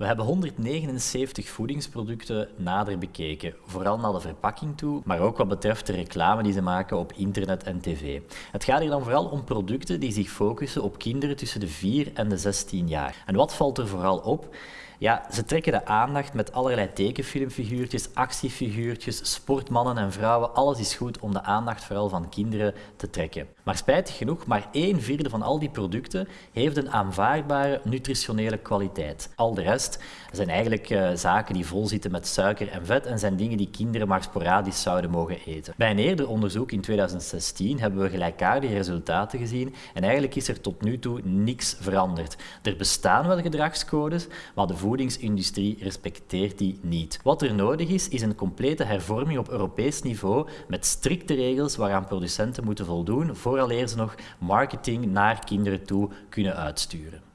We hebben 179 voedingsproducten nader bekeken, vooral naar de verpakking toe, maar ook wat betreft de reclame die ze maken op internet en tv. Het gaat hier dan vooral om producten die zich focussen op kinderen tussen de 4 en de 16 jaar. En wat valt er vooral op? Ja, ze trekken de aandacht met allerlei tekenfilmfiguurtjes, actiefiguurtjes, sportmannen en vrouwen. Alles is goed om de aandacht vooral van kinderen te trekken. Maar spijtig genoeg, maar één vierde van al die producten heeft een aanvaardbare nutritionele kwaliteit. Al de rest zijn eigenlijk uh, zaken die vol zitten met suiker en vet en zijn dingen die kinderen maar sporadisch zouden mogen eten. Bij een eerder onderzoek in 2016 hebben we gelijkaardige resultaten gezien en eigenlijk is er tot nu toe niks veranderd. Er bestaan wel gedragscodes, maar de voedingsindustrie respecteert die niet. Wat er nodig is, is een complete hervorming op Europees niveau met strikte regels waaraan producenten moeten voldoen vooraleer ze nog marketing naar kinderen toe kunnen uitsturen.